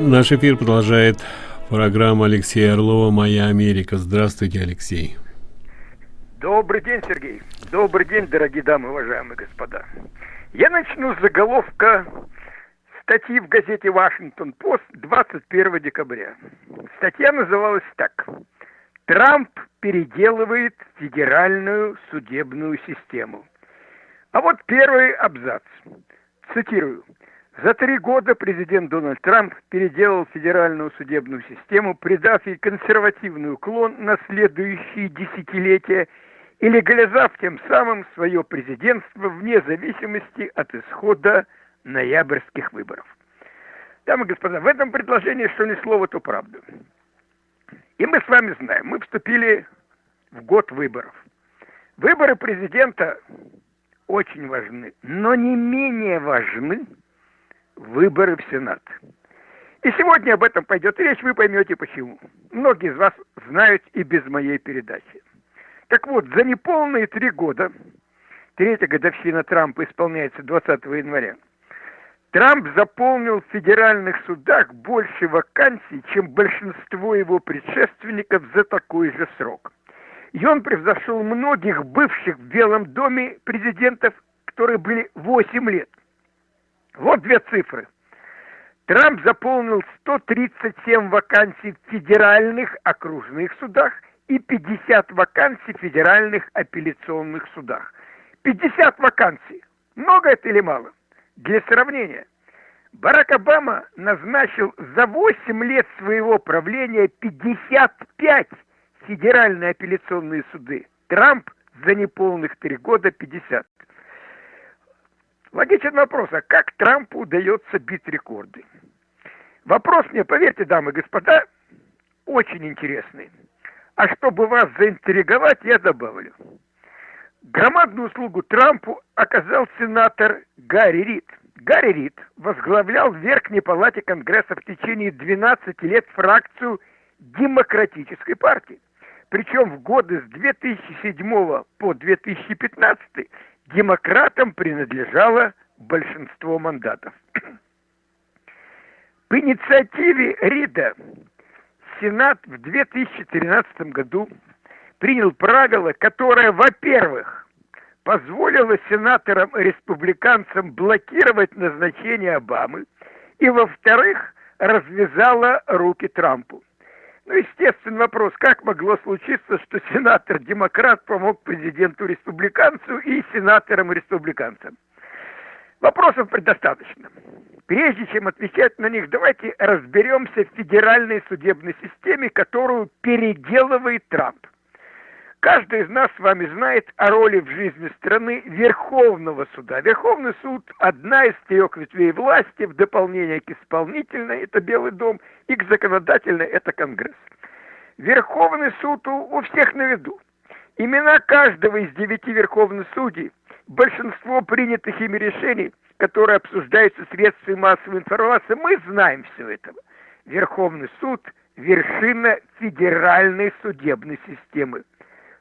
Наш эфир продолжает программа Алексея Орлова «Моя Америка». Здравствуйте, Алексей. Добрый день, Сергей. Добрый день, дорогие дамы, уважаемые господа. Я начну с заголовка статьи в газете «Вашингтон-Пост» 21 декабря. Статья называлась так. «Трамп переделывает федеральную судебную систему». А вот первый абзац. Цитирую. За три года президент Дональд Трамп переделал федеральную судебную систему, придав ей консервативный уклон на следующие десятилетия и легализовав тем самым свое президентство вне зависимости от исхода ноябрьских выборов. Дамы и господа, в этом предложении, что ни слова, то правда. И мы с вами знаем, мы вступили в год выборов. Выборы президента очень важны, но не менее важны – выборы в Сенат. И сегодня об этом пойдет речь, вы поймете почему. Многие из вас знают и без моей передачи. Так вот, за неполные три года, третья годовщина Трампа исполняется 20 января, Трамп заполнил в федеральных судах больше вакансий, чем большинство его предшественников за такой же срок. И он превзошел многих бывших в Белом доме президентов, которые были 8 лет. Вот две цифры. Трамп заполнил 137 вакансий в федеральных окружных судах и 50 вакансий в федеральных апелляционных судах. 50 вакансий. Много это или мало? Для сравнения, Барак Обама назначил за 8 лет своего правления 55 федеральные апелляционные суды. Трамп за неполных три года 50. Логичен вопрос, а как Трампу удается бить рекорды? Вопрос мне, поверьте, дамы и господа, очень интересный. А чтобы вас заинтриговать, я добавлю. Громадную услугу Трампу оказал сенатор Гарри Рид. Гарри Рид возглавлял в Верхней Палате Конгресса в течение 12 лет фракцию Демократической партии. Причем в годы с 2007 по 2015 демократам принадлежало большинство мандатов. По инициативе Рида Сенат в 2013 году принял правило, которое, во-первых, позволило сенаторам-республиканцам блокировать назначение Обамы, и, во-вторых, развязало руки Трампу. Ну, естественный вопрос, как могло случиться, что сенатор-демократ помог президенту-республиканцу и сенаторам-республиканцам? Вопросов предостаточно. Прежде чем отвечать на них, давайте разберемся в федеральной судебной системе, которую переделывает Трамп. Каждый из нас с вами знает о роли в жизни страны Верховного суда. Верховный суд – одна из трех ветвей власти, в дополнение к исполнительной – это Белый дом, и к законодательной – это Конгресс. Верховный суд у, у всех на виду. Имена каждого из девяти верховных судей, большинство принятых ими решений, которые обсуждаются средствами массовой информации, мы знаем все это. Верховный суд – вершина федеральной судебной системы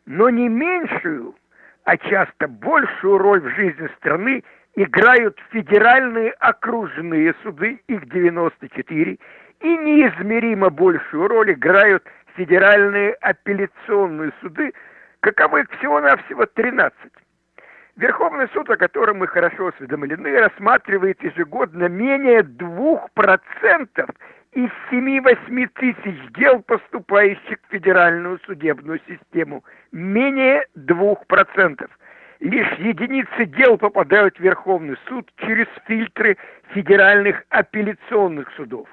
но не меньшую, а часто большую роль в жизни страны играют федеральные окружные суды, их 94, и неизмеримо большую роль играют федеральные апелляционные суды, каковых всего-навсего 13. Верховный суд, о котором мы хорошо осведомлены, рассматривает ежегодно менее 2% из 7-8 тысяч дел, поступающих в федеральную судебную систему, менее 2%. Лишь единицы дел попадают в Верховный суд через фильтры федеральных апелляционных судов.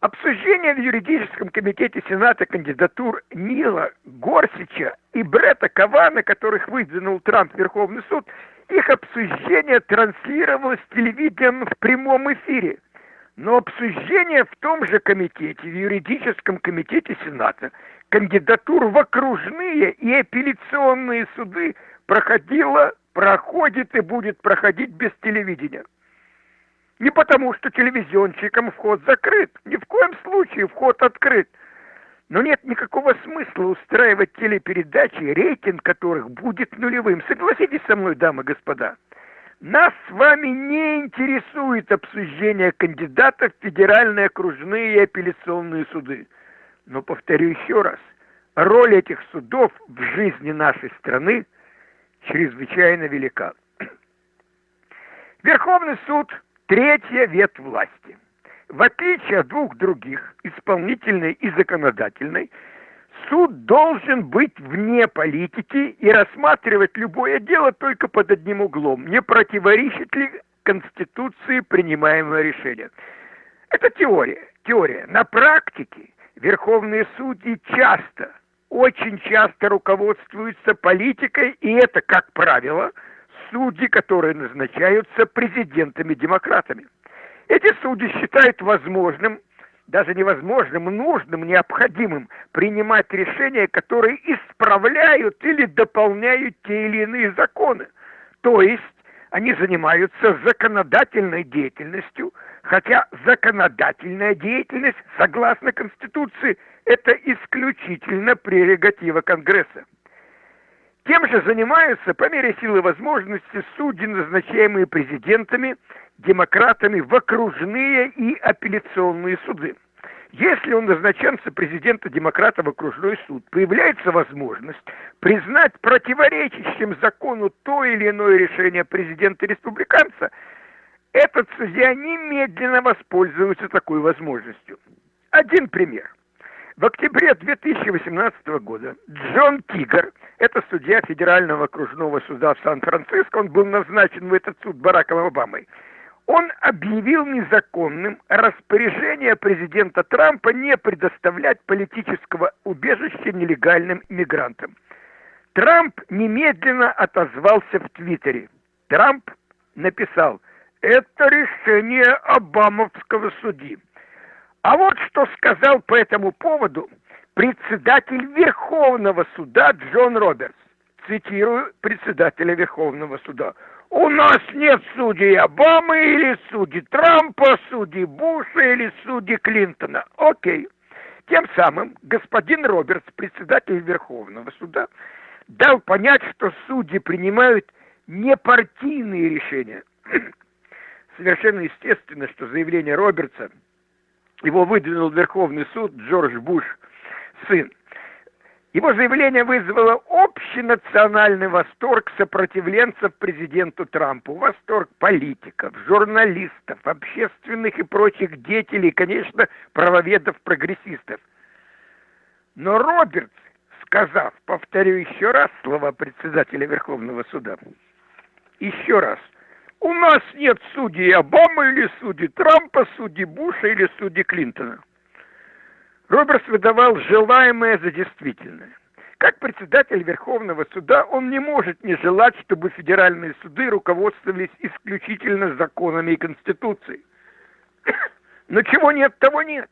Обсуждение в юридическом комитете Сената кандидатур Нила Горсича и Бретта Кавана, которых выдвинул Трамп в Верховный суд, их обсуждение транслировалось телевидением в прямом эфире – но обсуждение в том же комитете, в юридическом комитете Сената, кандидатур в окружные и апелляционные суды проходило, проходит и будет проходить без телевидения. Не потому, что телевизионщикам вход закрыт, ни в коем случае вход открыт. Но нет никакого смысла устраивать телепередачи, рейтинг которых будет нулевым. Согласитесь со мной, дамы и господа. Нас с вами не интересует обсуждение кандидатов в федеральные окружные и апелляционные суды. Но повторю еще раз, роль этих судов в жизни нашей страны чрезвычайно велика. Верховный суд – третья ветвь власти. В отличие от двух других, исполнительной и законодательной, суд должен быть вне политики и рассматривать любое дело только под одним углом. Не противоречит ли Конституции принимаемое решение? Это теория. Теория. На практике верховные судьи часто, очень часто руководствуются политикой, и это, как правило, судьи, которые назначаются президентами-демократами. Эти судьи считают возможным даже невозможным, нужным, необходимым принимать решения, которые исправляют или дополняют те или иные законы. То есть они занимаются законодательной деятельностью, хотя законодательная деятельность, согласно Конституции, это исключительно прерогатива Конгресса. Тем же занимаются по мере силы возможности судьи, назначаемые президентами, демократами в окружные и апелляционные суды. Если он назначен президента демократа в окружной суд, появляется возможность признать противоречащим закону то или иное решение президента-республиканца, этот судья немедленно воспользуется такой возможностью. Один пример – в октябре 2018 года Джон Тигр, это судья Федерального окружного суда в Сан-Франциско, он был назначен в этот суд Бараком Обамой, он объявил незаконным распоряжение президента Трампа не предоставлять политического убежища нелегальным иммигрантам. Трамп немедленно отозвался в Твиттере. Трамп написал, это решение Обамовского судьи. А вот что сказал по этому поводу председатель Верховного суда Джон Робертс. Цитирую председателя Верховного суда. У нас нет судей Обамы или судей Трампа, судей Буша или судей Клинтона. Окей. Тем самым господин Робертс, председатель Верховного суда, дал понять, что судьи принимают непартийные решения. Совершенно естественно, что заявление Робертса – его выдвинул Верховный суд Джордж Буш, сын. Его заявление вызвало общенациональный восторг сопротивленцев президенту Трампу, восторг политиков, журналистов, общественных и прочих деятелей, конечно, правоведов-прогрессистов. Но Робертс, сказав, повторю еще раз слова председателя Верховного суда, еще раз – у нас нет судей Обамы или судей Трампа, судей Буша или судей Клинтона. Робертс выдавал желаемое за действительное. Как председатель Верховного суда он не может не желать, чтобы федеральные суды руководствовались исключительно законами и Конституцией. Но чего нет, того нет.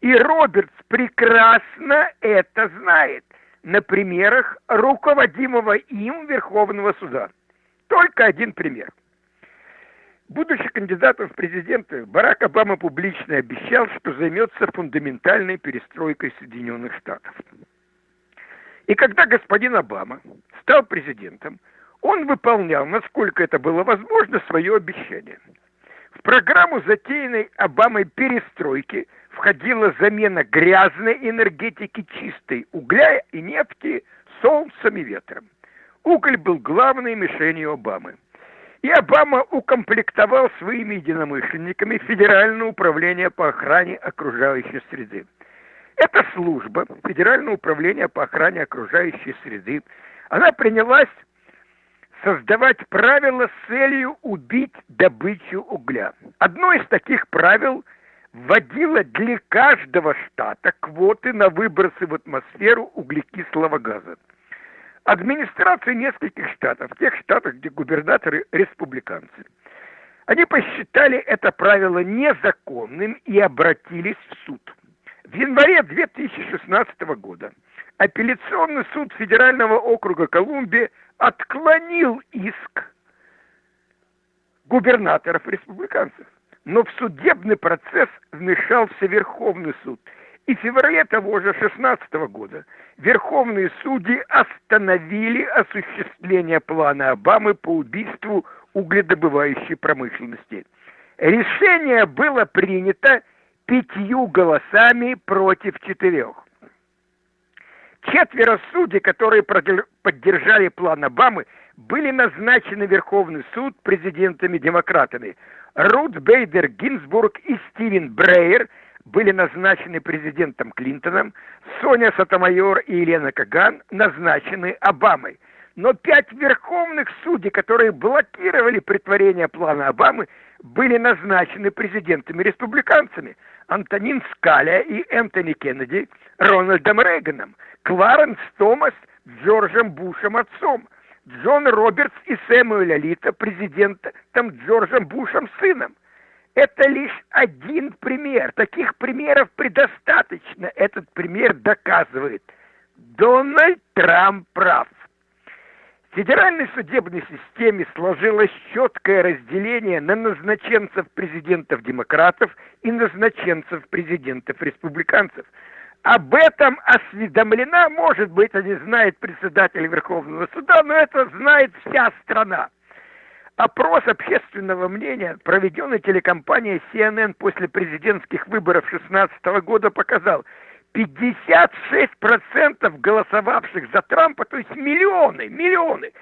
И Робертс прекрасно это знает на примерах руководимого им Верховного суда. Только один пример – Будучи кандидатом в президенты, Барак Обама публично обещал, что займется фундаментальной перестройкой Соединенных Штатов. И когда господин Обама стал президентом, он выполнял, насколько это было возможно, свое обещание. В программу затеянной Обамой перестройки входила замена грязной энергетики чистой угля и нефти солнцем и ветром. Уголь был главной мишенью Обамы – и Обама укомплектовал своими единомышленниками Федеральное управление по охране окружающей среды. Эта служба, Федеральное управление по охране окружающей среды, она принялась создавать правила с целью убить добычу угля. Одно из таких правил вводило для каждого штата квоты на выбросы в атмосферу углекислого газа администрации нескольких штатов, тех штатов, где губернаторы республиканцы, они посчитали это правило незаконным и обратились в суд. В январе 2016 года апелляционный суд Федерального округа Колумбия отклонил иск губернаторов республиканцев. Но в судебный процесс вмешался Верховный суд – и в феврале того же 16 года верховные судьи остановили осуществление плана Обамы по убийству угледобывающей промышленности. Решение было принято пятью голосами против четырех. Четверо судей, которые поддержали план Обамы, были назначены Верховный суд президентами-демократами. Рут Бейдер Гинзбург и Стивен Брейер были назначены президентом Клинтоном, Соня Сатомайор и Елена Каган назначены Обамой. Но пять верховных судей, которые блокировали притворение плана Обамы, были назначены президентами-республиканцами. Антонин Скаля и Энтони Кеннеди Рональдом Рейганом, Кларенс Томас Джорджем Бушем отцом, Джон Робертс и Сэмюэль Алита президентом Джорджем Бушем сыном. Это лишь один пример. Таких примеров предостаточно. Этот пример доказывает. Дональд Трамп прав. В федеральной судебной системе сложилось четкое разделение на назначенцев президентов-демократов и назначенцев президентов-республиканцев. Об этом осведомлена, может быть, не знает председатель Верховного суда, но это знает вся страна. Опрос общественного мнения, проведенный телекомпанией CNN после президентских выборов 2016 года, показал, 56% голосовавших за Трампа, то есть миллионы, миллионы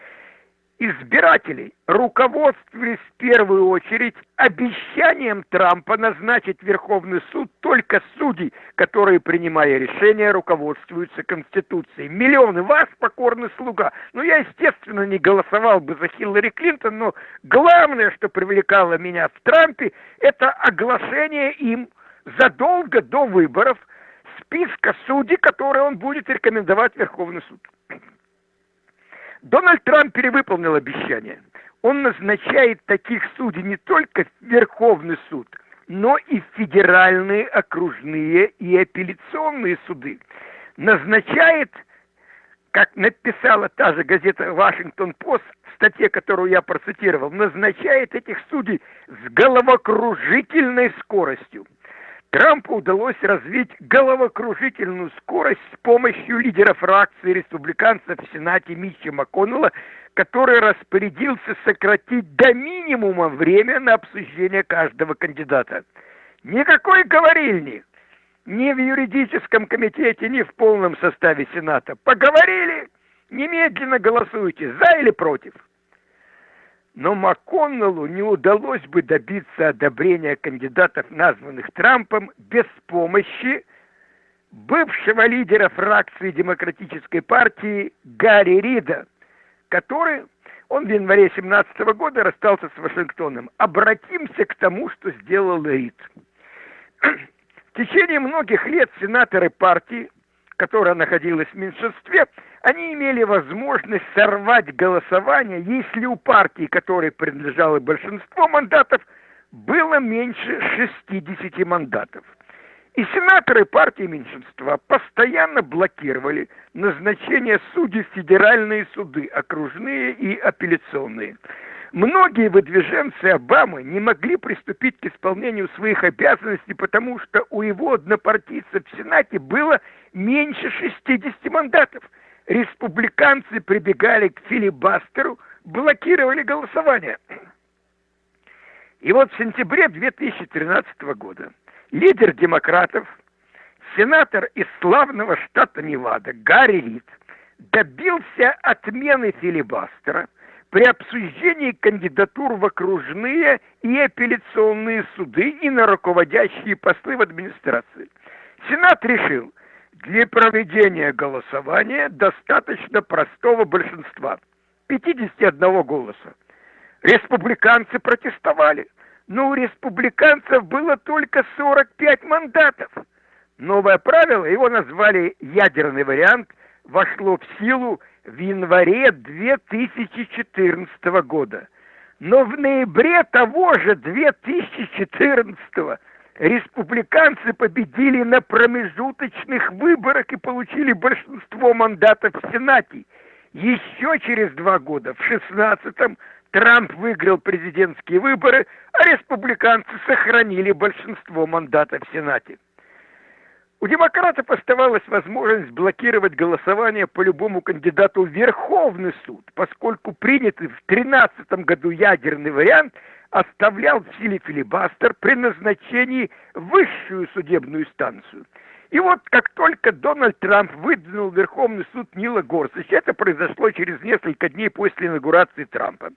избирателей руководствовались в первую очередь обещанием Трампа назначить Верховный суд только судей, которые, принимая решения, руководствуются Конституцией. Миллионы вас, покорный слуга. Ну, я, естественно, не голосовал бы за Хиллари Клинтон, но главное, что привлекало меня в Трампе, это оглашение им задолго до выборов – списка судей, которые он будет рекомендовать Верховный суд. Дональд Трамп перевыполнил обещание. Он назначает таких судей не только в Верховный суд, но и в федеральные, окружные и апелляционные суды. Назначает, как написала та же газета «Вашингтон-Пост», в статье, которую я процитировал, назначает этих судей с головокружительной скоростью. Трампу удалось развить головокружительную скорость с помощью лидера фракции республиканцев в Сенате Митча МакКоннелла, который распорядился сократить до минимума время на обсуждение каждого кандидата. Никакой говорильни ни в юридическом комитете, ни в полном составе Сената. Поговорили, немедленно голосуйте, за или против но МакКоннеллу не удалось бы добиться одобрения кандидатов, названных Трампом, без помощи бывшего лидера фракции Демократической партии Гарри Рида, который, он в январе 17 года расстался с Вашингтоном. Обратимся к тому, что сделал Рид. В течение многих лет сенаторы партии, которая находилась в меньшинстве, они имели возможность сорвать голосование, если у партии, которой принадлежало большинство мандатов, было меньше 60 мандатов. И сенаторы партии меньшинства постоянно блокировали назначение судей в федеральные суды, окружные и апелляционные. Многие выдвиженцы Обамы не могли приступить к исполнению своих обязанностей, потому что у его однопартийцев в Сенате было меньше 60 мандатов – республиканцы прибегали к филибастеру, блокировали голосование. И вот в сентябре 2013 года лидер демократов, сенатор из славного штата Невада Гарри Рид добился отмены филибастера при обсуждении кандидатур в окружные и апелляционные суды и на руководящие посты в администрации. Сенат решил, для проведения голосования достаточно простого большинства – 51 голоса. Республиканцы протестовали, но у республиканцев было только 45 мандатов. Новое правило, его назвали ядерный вариант, вошло в силу в январе 2014 года. Но в ноябре того же 2014 года республиканцы победили на промежуточных выборах и получили большинство мандатов в Сенате. Еще через два года, в 16-м, Трамп выиграл президентские выборы, а республиканцы сохранили большинство мандатов в Сенате. У демократов оставалась возможность блокировать голосование по любому кандидату в Верховный суд, поскольку принятый в 2013 году ядерный вариант оставлял в силе филибастер при назначении высшую судебную станцию. И вот как только Дональд Трамп выдвинул Верховный суд Нила Горсача, это произошло через несколько дней после инаугурации Трампа,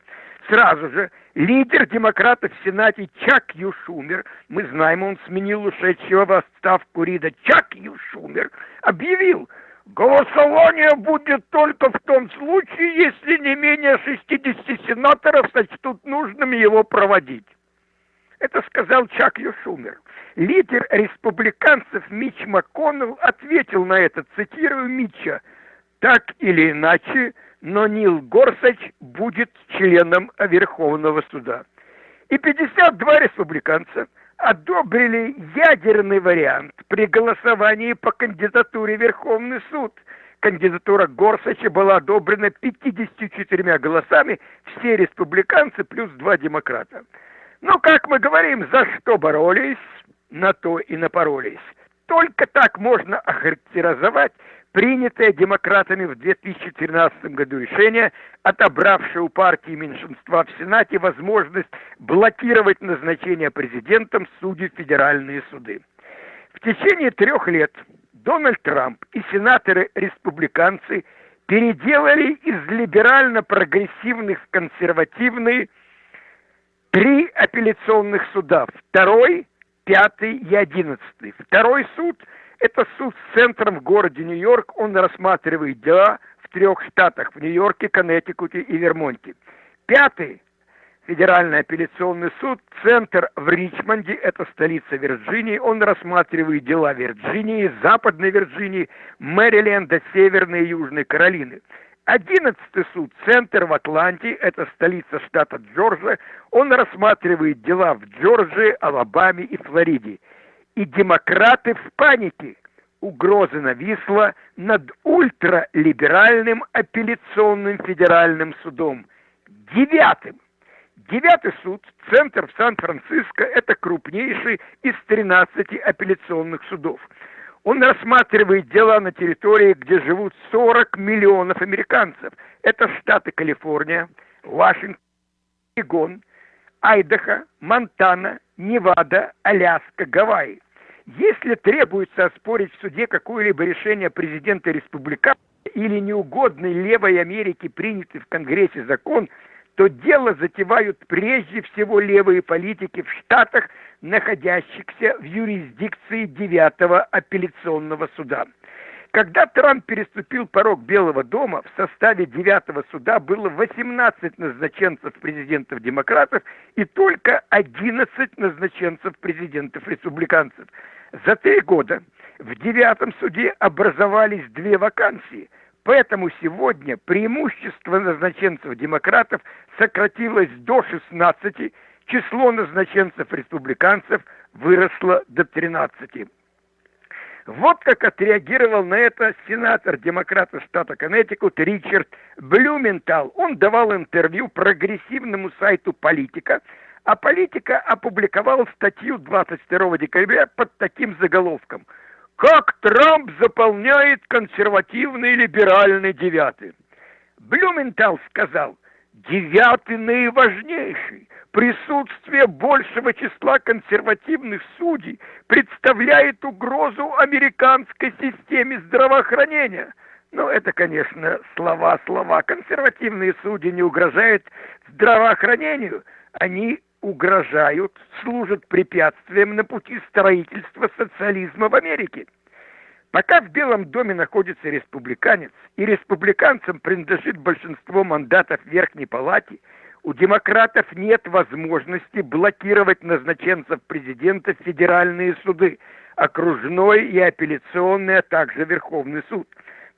Сразу же лидер демократов в Сенате Чак Юшумер, мы знаем, он сменил ушедшего в отставку Рида, Чак Юшумер объявил, голосование будет только в том случае, если не менее 60 сенаторов сочтут нужным его проводить. Это сказал Чак Юшумер. Лидер республиканцев Мич МакКоннелл ответил на это, цитирую Митча, «Так или иначе, но Нил Горсач будет членом Верховного суда. И 52 республиканца одобрили ядерный вариант при голосовании по кандидатуре Верховный суд. Кандидатура Горсача была одобрена 54 голосами, все республиканцы плюс два демократа. Ну, как мы говорим, за что боролись, на то и напоролись. Только так можно охарактеризовать принятое демократами в 2013 году решение, отобравшее у партии меньшинства в Сенате возможность блокировать назначение президентом судей в федеральные суды. В течение трех лет Дональд Трамп и сенаторы-республиканцы переделали из либерально-прогрессивных в консервативные три апелляционных суда. Второй, пятый и одиннадцатый. Второй суд – это суд с центром в городе Нью-Йорк. Он рассматривает дела в трех штатах. В Нью-Йорке, Коннектикуте и Вермонте. Пятый Федеральный апелляционный суд, центр в Ричмонде, это столица Вирджинии, он рассматривает дела Вирджинии, Западной Вирджинии, Мэриленда, Северной и Южной Каролины. Одиннадцатый суд, центр в Атланте, это столица штата Джорджия, он рассматривает дела в Джорджии, Алабаме и Флориде и демократы в панике. Угроза нависла над ультралиберальным апелляционным федеральным судом. Девятым. Девятый суд, центр в Сан-Франциско, это крупнейший из 13 апелляционных судов. Он рассматривает дела на территории, где живут 40 миллионов американцев. Это штаты Калифорния, Вашингтон, Орегон, Айдахо, Монтана, Невада, Аляска, Гавайи. Если требуется оспорить в суде какое-либо решение президента республиканца или неугодный левой Америке принятый в Конгрессе закон, то дело затевают прежде всего левые политики в штатах, находящихся в юрисдикции девятого апелляционного суда. Когда Трамп переступил порог Белого дома, в составе девятого суда было 18 назначенцев президентов-демократов и только 11 назначенцев президентов-республиканцев. За три года в девятом суде образовались две вакансии, поэтому сегодня преимущество назначенцев-демократов сократилось до 16, число назначенцев-республиканцев выросло до 13. Вот как отреагировал на это сенатор демократа штата Коннектикут Ричард Блюментал. Он давал интервью прогрессивному сайту «Политика», а «Политика» опубликовала статью 22 декабря под таким заголовком «Как Трамп заполняет консервативный либеральный девятый». Блюментал сказал «Девятый наиважнейший, присутствие большего числа консервативных судей представляет угрозу американской системе здравоохранения. Ну, это, конечно, слова-слова. Консервативные судьи не угрожают здравоохранению. Они угрожают, служат препятствием на пути строительства социализма в Америке. Пока в Белом доме находится республиканец, и республиканцам принадлежит большинство мандатов Верхней Палате – у демократов нет возможности блокировать назначенцев президента в федеральные суды, окружной и апелляционный, а также Верховный суд.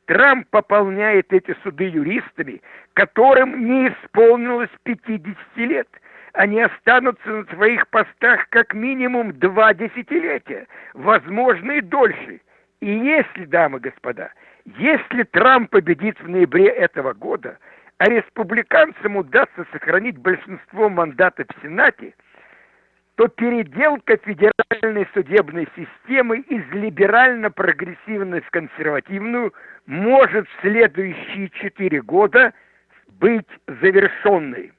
Трамп пополняет эти суды юристами, которым не исполнилось 50 лет. Они останутся на своих постах как минимум два десятилетия, возможно и дольше. И если, дамы и господа, если Трамп победит в ноябре этого года – а республиканцам удастся сохранить большинство мандатов в Сенате, то переделка федеральной судебной системы из либерально-прогрессивной в консервативную может в следующие четыре года быть завершенной.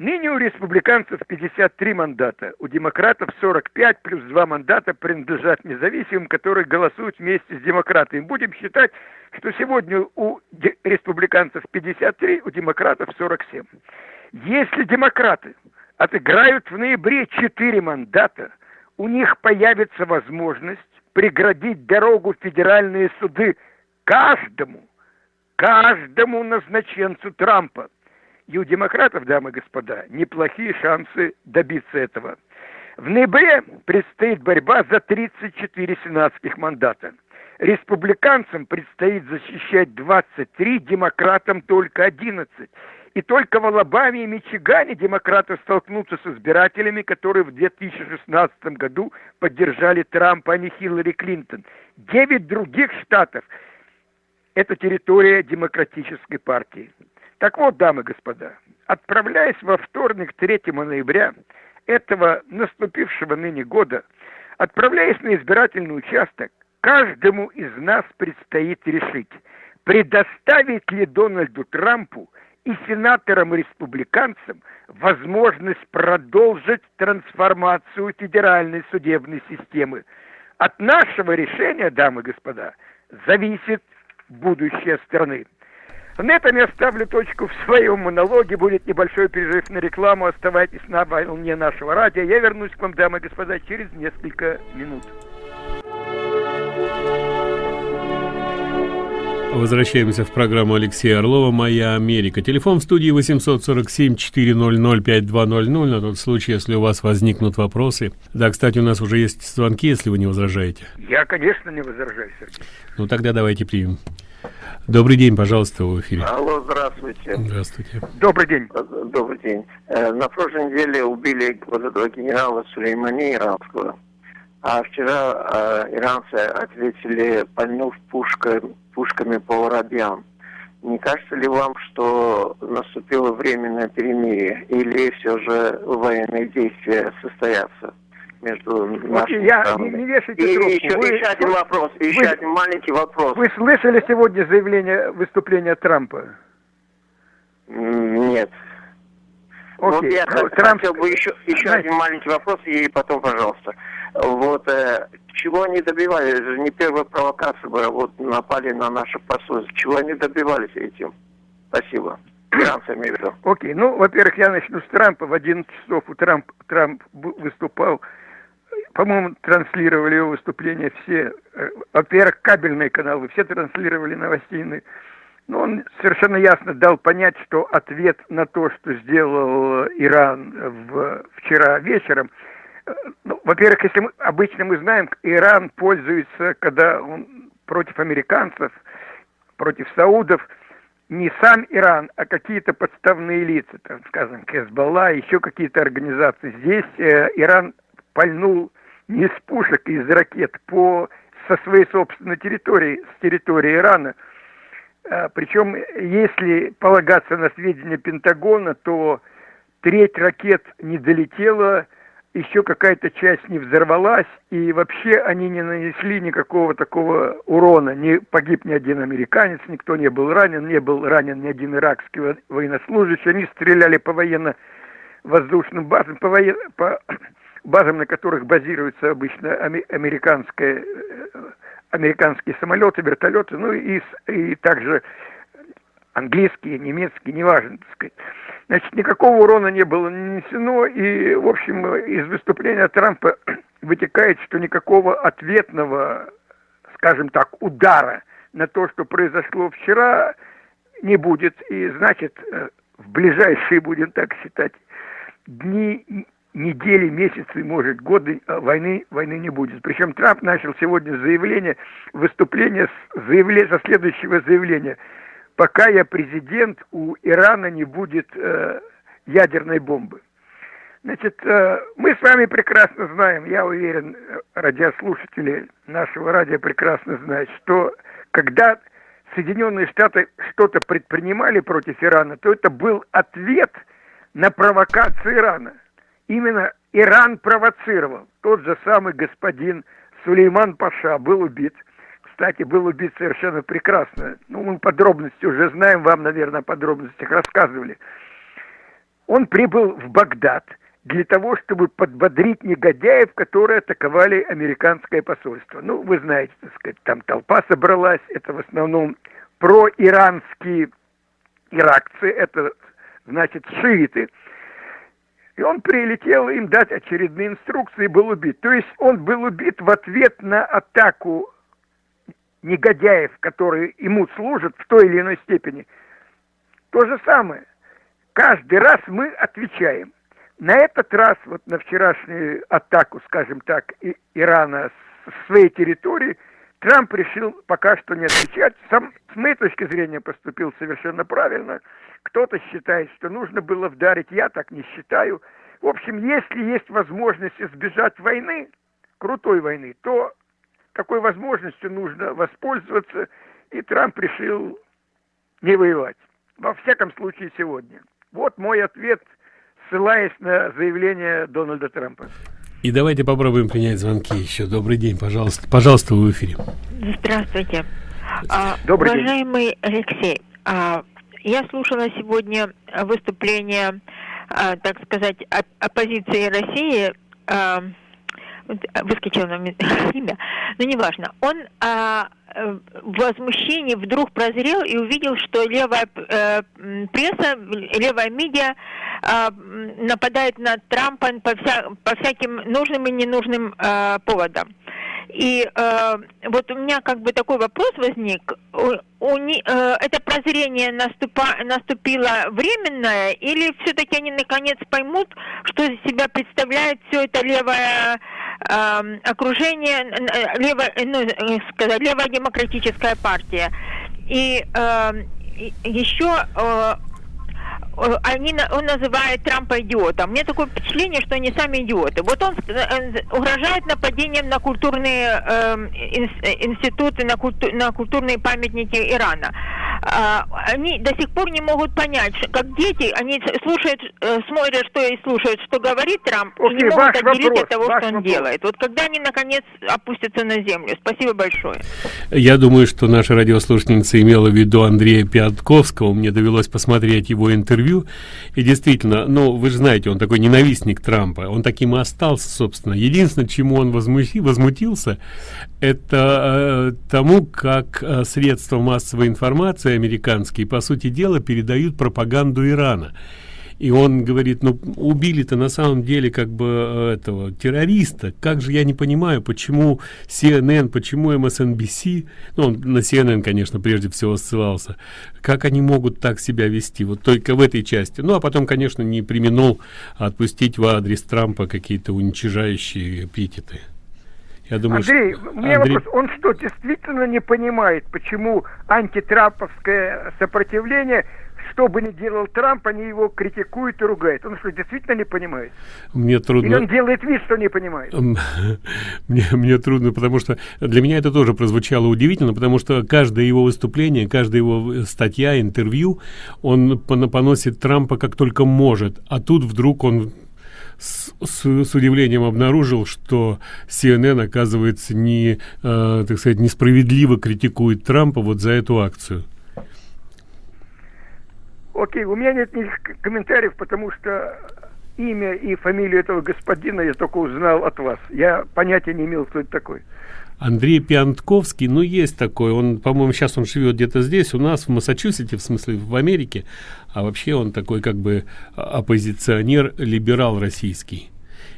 Ныне у республиканцев 53 мандата, у демократов 45 плюс 2 мандата принадлежат независимым, которые голосуют вместе с демократами. Будем считать, что сегодня у республиканцев 53, у демократов 47. Если демократы отыграют в ноябре 4 мандата, у них появится возможность преградить дорогу в федеральные суды каждому, каждому назначенцу Трампа – и у демократов, дамы и господа, неплохие шансы добиться этого. В ноябре предстоит борьба за 34 сенатских мандата. Республиканцам предстоит защищать 23, демократам только 11. И только в Алабаме и Мичигане демократы столкнутся с избирателями, которые в 2016 году поддержали Трампа, а не Хиллари Клинтон. Девять других штатов – это территория демократической партии. Так вот, дамы и господа, отправляясь во вторник 3 ноября этого наступившего ныне года, отправляясь на избирательный участок, каждому из нас предстоит решить, предоставить ли Дональду Трампу и сенаторам-республиканцам возможность продолжить трансформацию федеральной судебной системы. От нашего решения, дамы и господа, зависит будущее страны. На этом я ставлю точку в своем монологе. Будет небольшой перерыв на рекламу. Оставайтесь на волне нашего радио. Я вернусь к вам, дамы и господа, через несколько минут. Возвращаемся в программу Алексея Орлова «Моя Америка». Телефон в студии 847-400-5200 на тот случай, если у вас возникнут вопросы. Да, кстати, у нас уже есть звонки, если вы не возражаете. Я, конечно, не возражаю, Сергей. Ну, тогда давайте примем. Добрый день, пожалуйста, в эфире. Алло, здравствуйте. Здравствуйте. Добрый день. Добрый день. Э, на прошлой неделе убили вот этого генерала Сулеймани иранского. А вчера э, иранцы ответили, пальнув пушка, пушками по воробьям. Не кажется ли вам, что наступило временное перемирие? Или все же военные действия состоятся? Между нашими я, странами. Не, не вешайте и трубку. Еще, вы, еще один вопрос, еще вы, один маленький вопрос. Вы слышали сегодня заявление, выступления Трампа? Нет. Окей. Вот я ну, Трамп... хотел бы еще, еще Знаете... один маленький вопрос, и потом, пожалуйста. Вот э, чего они добивались? Это же не первая провокация была, вот напали на наше посольство. Чего они добивались этим? Спасибо. Иранцы, имею в виду. Окей, ну, во-первых, я начну с Трампа. В 11 часов у Трамп, Трамп выступал по-моему, транслировали его выступление все, э, во-первых, кабельные каналы, все транслировали новостейные. Но он совершенно ясно дал понять, что ответ на то, что сделал Иран в, вчера вечером, э, ну, во-первых, если мы, обычно мы знаем, Иран пользуется, когда он против американцев, против саудов, не сам Иран, а какие-то подставные лица, там, скажем, Хезбалла, еще какие-то организации. Здесь э, Иран пальнул не из пушек, из ракет по, со своей собственной территории, с территории Ирана. А, причем, если полагаться на сведения Пентагона, то треть ракет не долетела, еще какая-то часть не взорвалась, и вообще они не нанесли никакого такого урона. Не погиб ни один американец, никто не был ранен, не был ранен ни один иракский военнослужащий. Они стреляли по военно-воздушным базам, по, воен... по базам, на которых базируются обычно американские, э, американские самолеты, вертолеты, ну и, и также английские, немецкие, неважно, так сказать. Значит, никакого урона не было нанесено, и, в общем, из выступления Трампа вытекает, что никакого ответного, скажем так, удара на то, что произошло вчера, не будет. И, значит, э, в ближайшие, будем так считать, дни недели, месяцы, может, годы а войны, войны не будет. Причем Трамп начал сегодня заявление, выступление с, заявление, со следующего заявления. Пока я президент, у Ирана не будет э, ядерной бомбы. Значит, э, мы с вами прекрасно знаем, я уверен, радиослушатели нашего радио прекрасно знают, что когда Соединенные Штаты что-то предпринимали против Ирана, то это был ответ на провокацию Ирана – именно Иран провоцировал. Тот же самый господин Сулейман Паша был убит. Кстати, был убит совершенно прекрасно. Ну, мы подробности уже знаем, вам, наверное, о подробностях рассказывали. Он прибыл в Багдад для того, чтобы подбодрить негодяев, которые атаковали американское посольство. Ну, вы знаете, так сказать, там толпа собралась, это в основном проиранские иракцы, это значит шииты. И он прилетел им дать очередные инструкции и был убит. То есть он был убит в ответ на атаку негодяев, которые ему служат в той или иной степени. То же самое. Каждый раз мы отвечаем. На этот раз, вот на вчерашнюю атаку, скажем так, Ирана с своей территории, Трамп решил пока что не отвечать. Сам, с моей точки зрения, поступил совершенно правильно. Кто-то считает, что нужно было вдарить, я так не считаю. В общем, если есть возможность избежать войны, крутой войны, то такой возможностью нужно воспользоваться, и Трамп решил не воевать. Во всяком случае, сегодня. Вот мой ответ – ссылаясь на заявление Дональда Трампа. И давайте попробуем принять звонки еще. Добрый день, пожалуйста. Пожалуйста, вы в эфире. Здравствуйте. А, Добрый Уважаемый день. Алексей, а, я слушала сегодня выступление, а, так сказать, оппозиции России. А, выскочило нам имя, но неважно. Он в возмущении вдруг прозрел и увидел, что левая э, пресса, левая медиа э, нападает на Трампа по, вся, по всяким нужным и ненужным э, поводам. И э, вот у меня как бы такой вопрос возник. У, у, э, это прозрение наступа, наступило временное, или все-таки они наконец поймут, что из себя представляет все это левое э, окружение, э, левое, ну, э, сказать, левая демократическая партия? И э, еще Э, они, он называет Трампа идиотом. Мне такое впечатление, что они сами идиоты. Вот он э, угрожает нападением на культурные э, институты, на, культу, на культурные памятники Ирана. А, они до сих пор не могут понять, как дети, они слушают, э, смотрят, что и слушают, что говорит Трамп, Окей, и не могут отделить вопрос, от того, что он вопрос. делает. Вот когда они наконец опустятся на землю. Спасибо большое. Я думаю, что наша радиослушательница имела в виду Андрея Пятковского. Мне довелось посмотреть его интервью. И действительно, ну, вы же знаете, он такой ненавистник Трампа. Он таким и остался, собственно. Единственное, чему он возмути, возмутился, это э, тому, как э, средства массовой информации американские, по сути дела, передают пропаганду Ирана. И он говорит, ну, убили-то на самом деле как бы э, этого террориста. Как же я не понимаю, почему CNN, почему MSNBC, ну, он на CNN, конечно, прежде всего ссылался, как они могут так себя вести, вот только в этой части. Ну, а потом, конечно, не применул отпустить в адрес Трампа какие-то уничижающие эпитеты. Я думаю, Андрей, что... у меня Андрей... вопрос. Он что, действительно не понимает, почему антитрамповское сопротивление, что бы ни делал Трамп, они его критикуют и ругают? Он что, действительно не понимает? Мне трудно... Или он делает вид, что не понимает? мне, мне трудно, потому что для меня это тоже прозвучало удивительно, потому что каждое его выступление, каждая его статья, интервью, он поносит Трампа как только может. А тут вдруг он с, с, удивлением обнаружил, что CNN, оказывается, не, э, так сказать, несправедливо критикует Трампа вот за эту акцию. Окей, у меня нет никаких комментариев, потому что имя и фамилию этого господина я только узнал от вас. Я понятия не имел, кто это такой. Андрей Пиантковский, ну, есть такой, он, по-моему, сейчас он живет где-то здесь, у нас, в Массачусете, в смысле, в Америке, а вообще он такой, как бы, оппозиционер, либерал российский.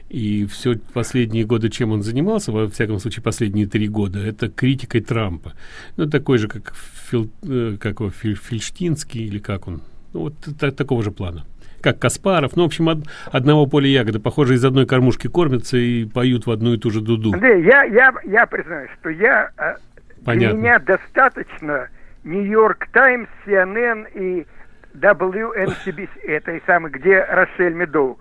И все последние годы, чем он занимался, во всяком случае, последние три года, это критикой Трампа. Ну, такой же, как, Фил, э, как его, Филь, Фильштинский, или как он, ну, вот так, такого же плана как Каспаров. Ну, в общем, од, одного поля ягоды. Похоже, из одной кормушки кормятся и поют в одну и ту же дуду. Андрей, я, я, я признаюсь, что я, э, Понятно. для меня достаточно Нью-Йорк Таймс, CNN и WNCBC, этой самой, где Рошель Медоу.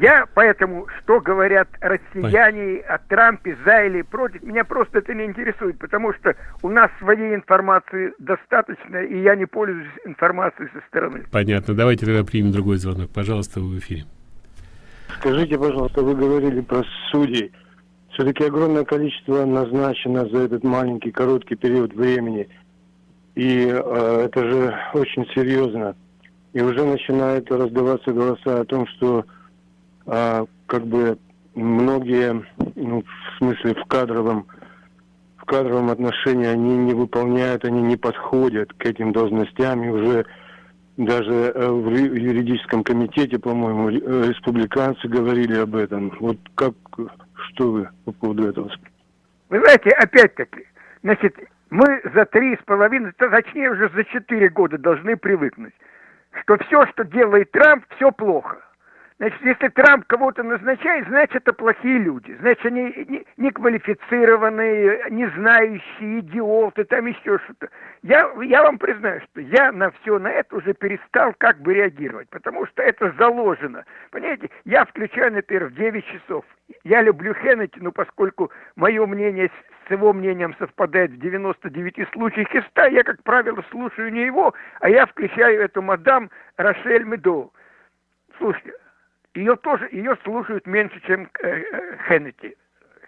Я поэтому, что говорят россияне о Трампе за или против, меня просто это не интересует, потому что у нас своей информации достаточно, и я не пользуюсь информацией со стороны. Понятно. Давайте тогда примем другой звонок. Пожалуйста, вы в эфире. скажите, пожалуйста, вы говорили про судей. Все-таки огромное количество назначено за этот маленький, короткий период времени. И э, это же очень серьезно. И уже начинают раздаваться голоса о том, что э, как бы многие, ну, в смысле в кадровом, в кадровом отношении они не выполняют, они не подходят к этим должностям и уже даже э, в юридическом комитете, по-моему, э, республиканцы говорили об этом. Вот как, что вы по поводу этого? Вы знаете, опять-таки, значит, мы за три с половиной, точнее уже за четыре года должны привыкнуть, что все, что делает Трамп, все плохо. Значит, если Трамп кого-то назначает, значит, это плохие люди. Значит, они неквалифицированные, не знающие, идиоты, там еще что-то. Я, я вам признаю, что я на все на это уже перестал как бы реагировать, потому что это заложено. Понимаете, я включаю, например, в 9 часов. Я люблю Хеннети, но поскольку мое мнение с его мнением совпадает в 99 случаях из 100, я, как правило, слушаю не его, а я включаю эту мадам Рошель Медоу. Слушайте, ее тоже, ее слушают меньше, чем э, э, Хеннети.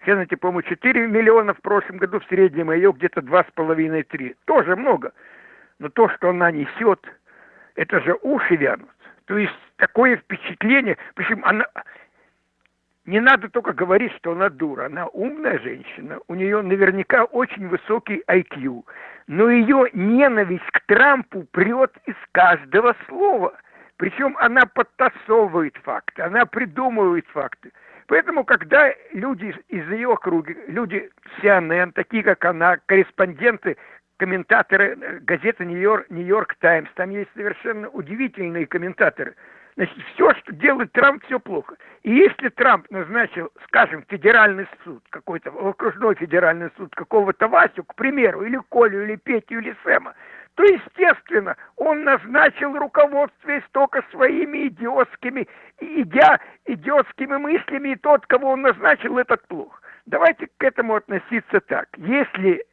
Хеннети, по-моему, 4 миллиона в прошлом году в среднем, а ее где-то 2,5-3. Тоже много. Но то, что она несет, это же уши вянут. То есть такое впечатление, причем она... Не надо только говорить, что она дура. Она умная женщина, у нее наверняка очень высокий IQ. Но ее ненависть к Трампу прет из каждого слова – причем она подтасовывает факты, она придумывает факты. Поэтому, когда люди из ее круга, люди CNN, такие как она, корреспонденты, комментаторы э, газеты «Нью-Йорк Нью Таймс», там есть совершенно удивительные комментаторы. Значит, все, что делает Трамп, все плохо. И если Трамп назначил, скажем, федеральный суд, какой-то окружной федеральный суд какого-то Васю, к примеру, или Колю, или Петю, или Сэма, то, естественно, он назначил руководствуясь только своими идиотскими, идя, идиотскими мыслями, и тот, кого он назначил, этот плох. Давайте к этому относиться так. Если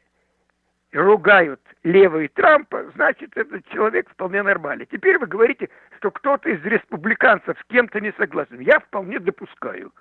ругают левые Трампа, значит, этот человек вполне нормальный. Теперь вы говорите, что кто-то из республиканцев с кем-то не согласен. Я вполне допускаю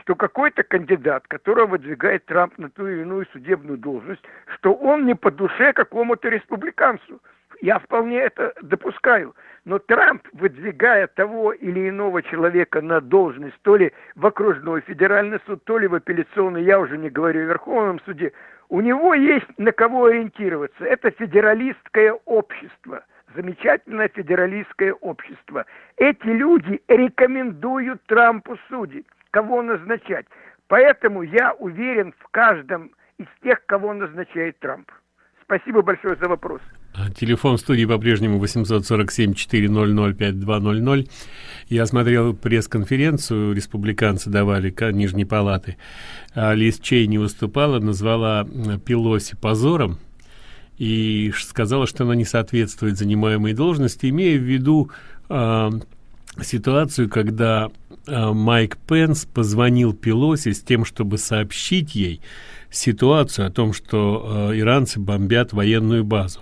что какой-то кандидат, которого выдвигает Трамп на ту или иную судебную должность, что он не по душе какому-то республиканцу. Я вполне это допускаю. Но Трамп, выдвигая того или иного человека на должность, то ли в окружной федеральный суд, то ли в апелляционный, я уже не говорю о Верховном суде, у него есть на кого ориентироваться. Это федералистское общество замечательное федералистское общество. Эти люди рекомендуют Трампу судить кого назначать. Поэтому я уверен в каждом из тех, кого назначает Трамп. Спасибо большое за вопрос. А, телефон студии по-прежнему 847-400-5200. Я смотрел пресс-конференцию, республиканцы давали Нижней Палаты. А Лиз Чейни выступала, назвала Пелоси позором и сказала, что она не соответствует занимаемой должности, имея в виду э, ситуацию, когда э, Майк Пенс позвонил Пелоси с тем, чтобы сообщить ей ситуацию о том, что э, иранцы бомбят военную базу.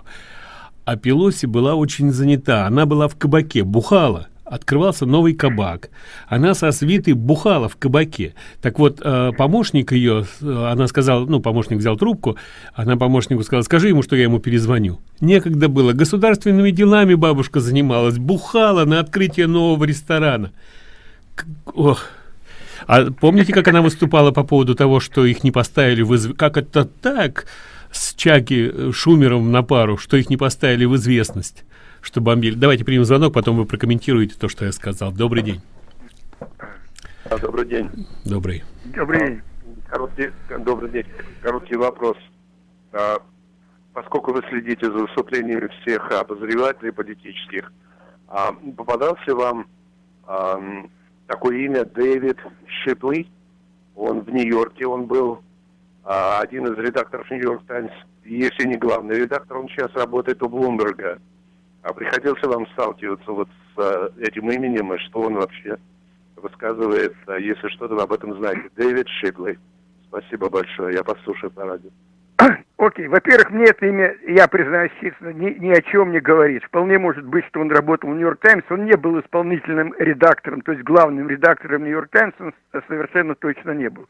А Пелоси была очень занята. Она была в кабаке, бухала открывался новый кабак. Она со свитой бухала в кабаке. Так вот, э, помощник ее, э, она сказала, ну, помощник взял трубку, она помощнику сказала, скажи ему, что я ему перезвоню. Некогда было. Государственными делами бабушка занималась, бухала на открытие нового ресторана. Ох. А помните, как она выступала по поводу того, что их не поставили в изв... Как это так? С Чаки э, Шумером на пару, что их не поставили в известность что бомбили. Давайте примем звонок, потом вы прокомментируете то, что я сказал. Добрый день. А, добрый день. Добрый. Добрый день. Короткий, добрый день. Короткий вопрос. А, поскольку вы следите за выступлениями всех обозревателей политических, а, попадался вам а, такое имя Дэвид Шипли? Он в Нью-Йорке, он был а, один из редакторов Нью-Йорк Таймс, если не главный редактор, он сейчас работает у Блумберга. А приходился вам сталкиваться вот с а, этим именем, и что он вообще высказывает, а, если что-то вы об этом знаете? Дэвид Шипли. Спасибо большое, я послушаю по радио. Окей, во-первых, мне это имя, я признаюсь честно, ни, ни о чем не говорит. Вполне может быть, что он работал в Нью-Йорк Таймс, он не был исполнительным редактором, то есть главным редактором Нью-Йорк Таймс он совершенно точно не был.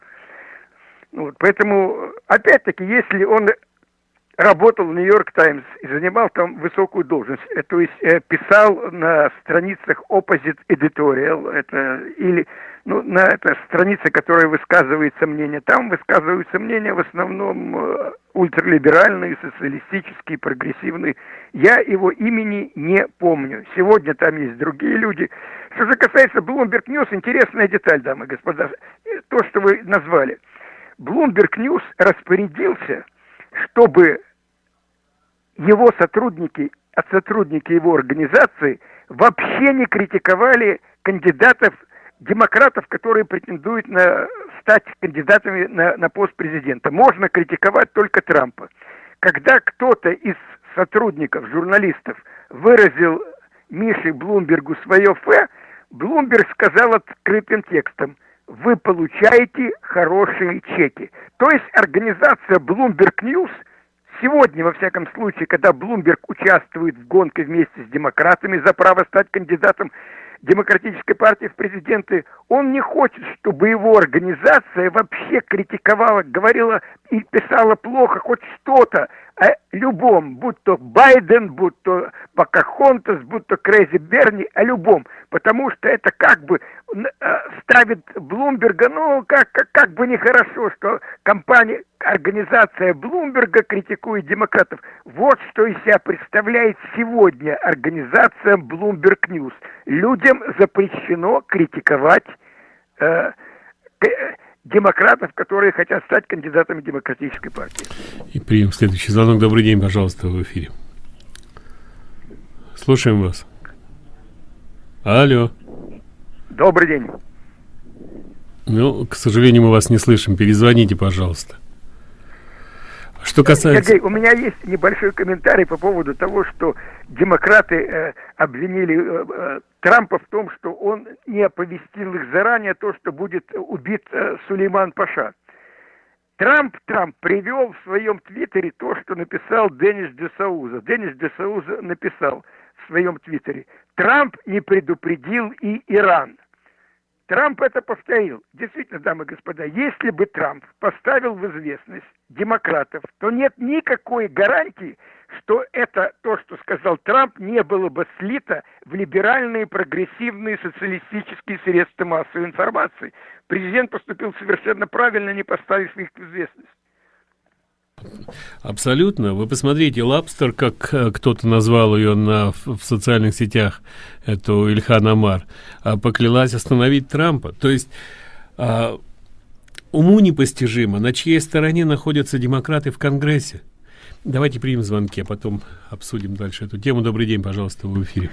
Вот, поэтому, опять-таки, если он работал в Нью-Йорк Таймс и занимал там высокую должность, э, то есть э, писал на страницах Opposite Editorial, это или ну, на это странице, которая высказывается мнение, там высказываются мнения в основном э, ультралиберальные, социалистические, прогрессивные. Я его имени не помню. Сегодня там есть другие люди. Что же касается Bloomberg News, интересная деталь, дамы и господа, то, что вы назвали. Bloomberg News распорядился, чтобы его сотрудники, а сотрудники его организации вообще не критиковали кандидатов, демократов, которые претендуют на стать кандидатами на, на пост президента. Можно критиковать только Трампа. Когда кто-то из сотрудников, журналистов выразил Мише Блумбергу свое фе, Блумберг сказал открытым текстом, вы получаете хорошие чеки. То есть организация Bloomberg News – Сегодня, во всяком случае, когда Блумберг участвует в гонке вместе с демократами за право стать кандидатом демократической партии в президенты, он не хочет, чтобы его организация вообще критиковала, говорила и писала плохо хоть что-то любом, будь то Байден, будь то Покахонтас, будь то Крейзи Берни, о любом, потому что это как бы э, ставит Блумберга, ну, как, как, как бы нехорошо, что компания, организация Блумберга критикует демократов. Вот что из себя представляет сегодня организация Bloomberg News. Людям запрещено критиковать э, демократов, которые хотят стать кандидатами демократической партии. И прием следующий звонок. Добрый день, пожалуйста, в эфире. Слушаем вас. Алло. Добрый день. Ну, к сожалению, мы вас не слышим. Перезвоните, пожалуйста. Что касается... Сергей, у меня есть небольшой комментарий по поводу того, что демократы э, обвинили э, э, Трампа в том, что он не оповестил их заранее то, что будет убит э, Сулейман Паша. Трамп, Трамп привел в своем твиттере то, что написал Денис Десауза. Денис Десауза написал в своем твиттере. Трамп не предупредил и Иран. Трамп это повторил. Действительно, дамы и господа, если бы Трамп поставил в известность демократов, то нет никакой гарантии, что это то, что сказал Трамп, не было бы слито в либеральные, прогрессивные, социалистические средства массовой информации. Президент поступил совершенно правильно, не поставив их в известность. Абсолютно. Вы посмотрите, Лапстер, как э, кто-то назвал ее на, в, в социальных сетях, эту Ильхан Амар, а, поклялась остановить Трампа. То есть а, уму непостижимо, на чьей стороне находятся демократы в Конгрессе. Давайте примем звонки, а потом обсудим дальше эту тему. Добрый день, пожалуйста, в эфире.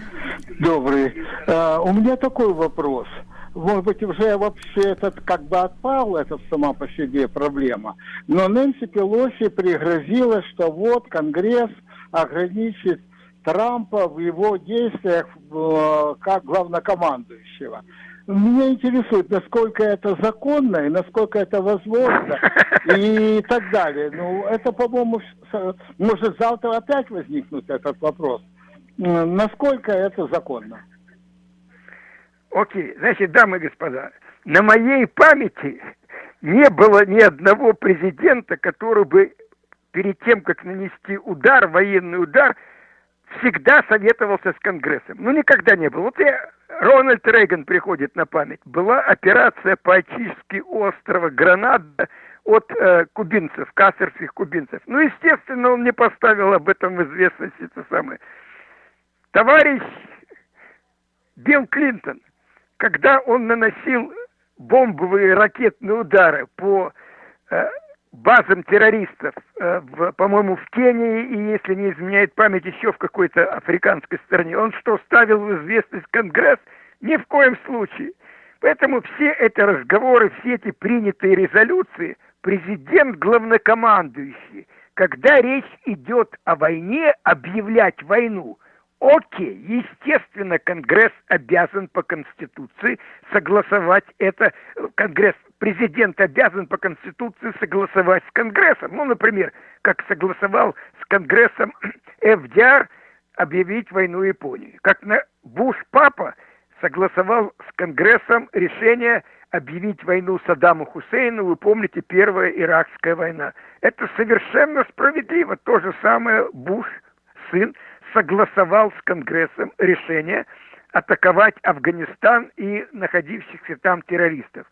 Добрый. А, у меня такой вопрос. Может быть, уже вообще этот как бы отпал, это сама по себе проблема. Но Нэнси Пелоси пригрозила, что вот Конгресс ограничит Трампа в его действиях э, как главнокомандующего. Меня интересует, насколько это законно и насколько это возможно и так далее. Ну, это, по-моему, может завтра опять возникнуть этот вопрос. Насколько это законно? Окей, значит, дамы и господа, на моей памяти не было ни одного президента, который бы перед тем, как нанести удар, военный удар, всегда советовался с Конгрессом. Ну, никогда не было. Вот я, Рональд Рейган приходит на память. Была операция по очистке острова Гранада от э, кубинцев, кассерских кубинцев. Ну, естественно, он не поставил об этом в известность это самое. Товарищ Билл Клинтон, когда он наносил бомбовые ракетные удары по э, базам террористов, э, по-моему, в Кении и, если не изменяет память, еще в какой-то африканской стране. Он что, ставил в известность Конгресс? Ни в коем случае. Поэтому все эти разговоры, все эти принятые резолюции, президент главнокомандующий, когда речь идет о войне, объявлять войну, Окей, естественно, Конгресс обязан по Конституции согласовать это. Конгресс, президент обязан по Конституции согласовать с Конгрессом. Ну, например, как согласовал с Конгрессом ФДР объявить войну Японии. Как на Буш папа согласовал с Конгрессом решение объявить войну Саддаму Хусейну, вы помните, первая Иракская война. Это совершенно справедливо. То же самое Буш, сын, согласовал с Конгрессом решение атаковать Афганистан и находившихся там террористов.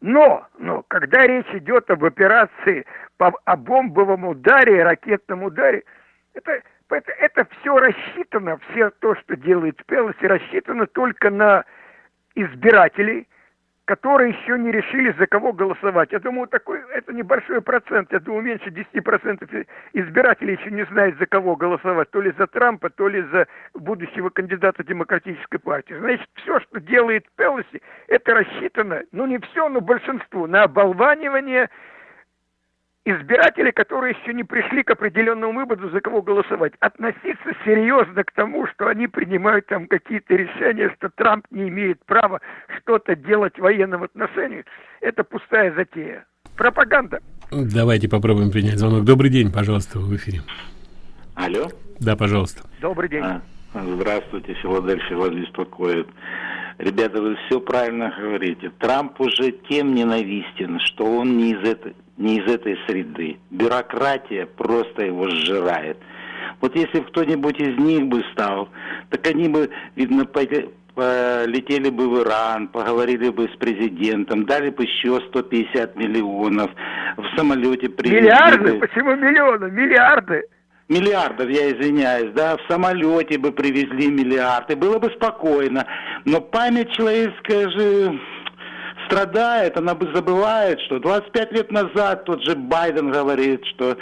Но, но когда речь идет об операции по о бомбовом ударе, ракетном ударе, это, это, это все рассчитано, все то, что делает Пелоси, рассчитано только на избирателей, которые еще не решили, за кого голосовать. Я думаю, такой, это небольшой процент. Я думаю, меньше 10% избирателей еще не знают, за кого голосовать. То ли за Трампа, то ли за будущего кандидата Демократической партии. Значит, все, что делает Пелоси, это рассчитано, ну не все, но большинство, на оболванивание избиратели, которые еще не пришли к определенному выводу, за кого голосовать, относиться серьезно к тому, что они принимают там какие-то решения, что Трамп не имеет права что-то делать в военном отношении, это пустая затея. Пропаганда. Давайте попробуем принять звонок. Добрый день, пожалуйста, в эфире. Алло? Да, пожалуйста. Добрый день. А, здравствуйте, Филадельфия вас беспокоит. Ребята, вы все правильно говорите. Трамп уже тем ненавистен, что он не из этой, не из этой среды. Бюрократия просто его сжирает. Вот если кто-нибудь из них бы стал, так они бы, видно, полетели бы в Иран, поговорили бы с президентом, дали бы еще 150 миллионов, в самолете привезли Миллиарды? Бы... Почему миллионы? Миллиарды? Миллиардов, я извиняюсь, да, в самолете бы привезли миллиарды, было бы спокойно. Но память человеческая же страдает, она бы забывает, что 25 лет назад тот же Байден говорит, что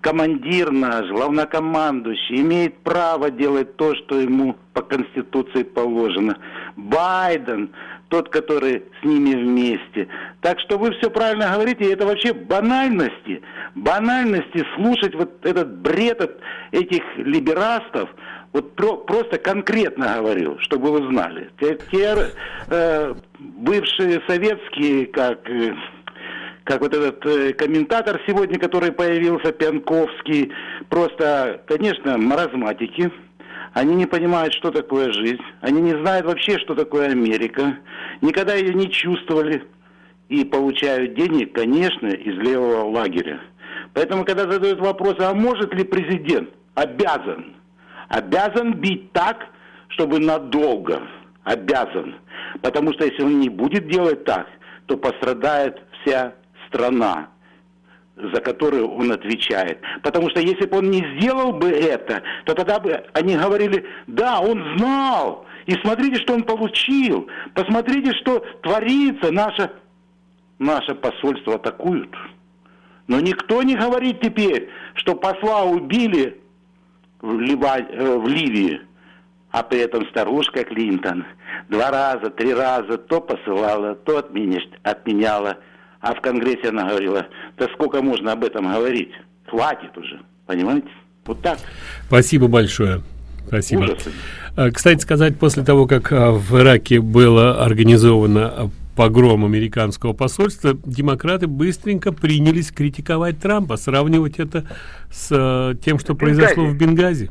командир наш, главнокомандующий, имеет право делать то, что ему по Конституции положено. Байден тот, который с ними вместе. Так что вы все правильно говорите, это вообще банальности, банальности слушать вот этот бред от этих либерастов, вот про, просто конкретно говорю, чтобы вы знали. Те, те э, бывшие советские, как, э, как вот этот э, комментатор сегодня, который появился, Пянковский, просто, конечно, маразматики, они не понимают, что такое жизнь. Они не знают вообще, что такое Америка. Никогда ее не чувствовали. И получают денег, конечно, из левого лагеря. Поэтому, когда задают вопрос, а может ли президент? Обязан. Обязан бить так, чтобы надолго. Обязан. Потому что если он не будет делать так, то пострадает вся страна за которую он отвечает. Потому что если бы он не сделал бы это, то тогда бы они говорили, да, он знал, и смотрите, что он получил, посмотрите, что творится, наше, наше посольство атакуют. Но никто не говорит теперь, что посла убили в, Лива, э, в Ливии, а при этом старушка Клинтон два раза, три раза то посылала, то отменяла а в Конгрессе она говорила, да сколько можно об этом говорить? Хватит уже, понимаете? Вот так. Спасибо большое. Спасибо. Ужасы. А, кстати сказать, после того, как а, в Ираке было организовано а, погром американского посольства, демократы быстренько принялись критиковать Трампа, сравнивать это с тем, что произошло в Бенгази.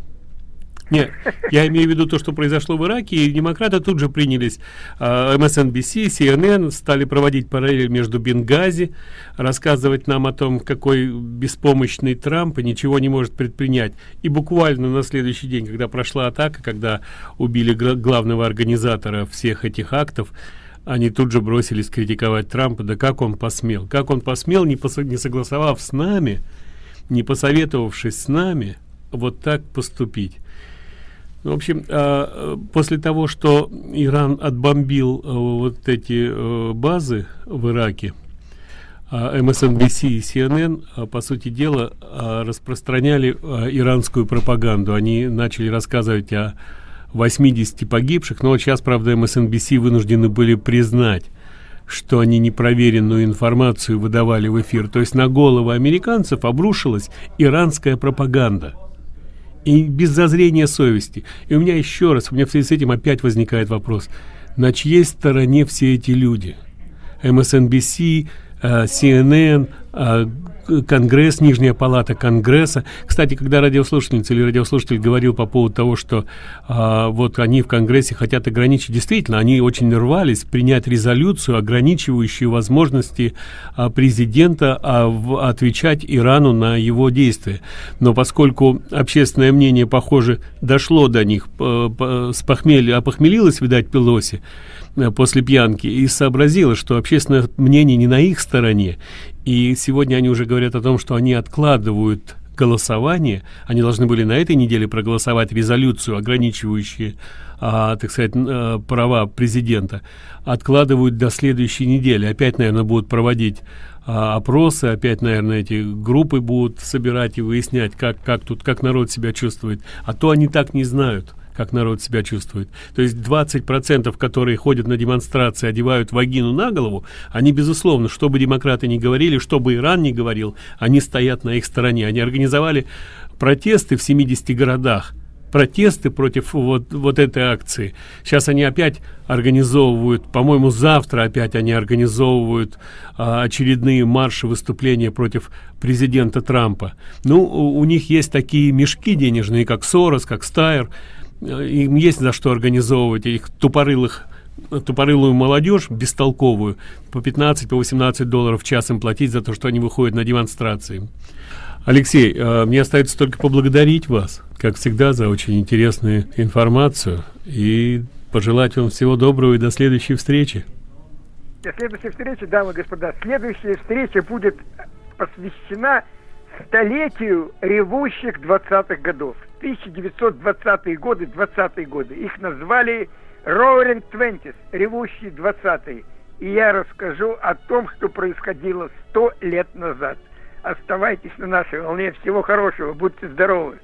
Нет, я имею в виду то, что произошло в Ираке, и демократы тут же принялись, MSNBC, CNN стали проводить параллели между Бенгази, рассказывать нам о том, какой беспомощный Трамп и ничего не может предпринять. И буквально на следующий день, когда прошла атака, когда убили главного организатора всех этих актов, они тут же бросились критиковать Трампа, да как он посмел, как он посмел, не, посо не согласовав с нами, не посоветовавшись с нами, вот так поступить. В общем, а, после того, что Иран отбомбил э, вот эти э, базы в Ираке, MSNBC а, и CNN, а, по сути дела, распространяли иранскую пропаганду. Они начали рассказывать о 80 погибших, но сейчас, правда, MSNBC вынуждены были признать, что они непроверенную информацию выдавали в эфир. То есть на головы американцев обрушилась иранская пропаганда – И без зазрения совести. И у меня еще раз, у меня в связи с этим опять возникает вопрос. На чьей стороне все эти люди? MSNBC, CNN, э, Конгресс, Нижняя палата Конгресса. Кстати, когда радиослушательница или радиослушатель говорил по поводу того, что а, вот они в Конгрессе хотят ограничить, действительно, они очень рвались принять резолюцию, ограничивающую возможности а, президента а, в, отвечать Ирану на его действия. Но поскольку общественное мнение, похоже, дошло до них, по, по, с похмелья, опохмелилось, видать, Пелоси, после пьянки и сообразила, что общественное мнение не на их стороне. И сегодня они уже говорят о том, что они откладывают голосование. Они должны были на этой неделе проголосовать резолюцию, ограничивающую, а, так сказать, а, права президента. Откладывают до следующей недели. Опять, наверное, будут проводить а, опросы, опять, наверное, эти группы будут собирать и выяснять, как, как тут, как народ себя чувствует. А то они так не знают как народ себя чувствует. То есть 20%, которые ходят на демонстрации, одевают вагину на голову, они, безусловно, что бы демократы ни говорили, что бы Иран ни говорил, они стоят на их стороне. Они организовали протесты в 70 городах, протесты против вот, вот этой акции. Сейчас они опять организовывают, по-моему, завтра опять они организовывают а, очередные марши, выступления против президента Трампа. Ну, у, у них есть такие мешки денежные, как Сорос, как Стайер, им есть за что организовывать их тупорылых тупорылую молодежь бестолковую по 15 по 18 долларов в час им платить за то что они выходят на демонстрации. Алексей э, мне остается только поблагодарить вас как всегда за очень интересную информацию и пожелать вам всего доброго и до следующей встречи. До следующей встречи дамы и господа. Следующая встреча будет посвящена столетию ревущих 20-х годов 1920-е годы, 20-е годы. Их назвали Roaring Twenties, ревущие 20-е. И я расскажу о том, что происходило 100 лет назад. Оставайтесь на нашей волне. Всего хорошего. Будьте здоровы.